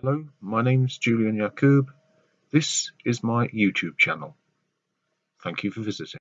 Hello, my name is Julian Yakub. This is my YouTube channel. Thank you for visiting.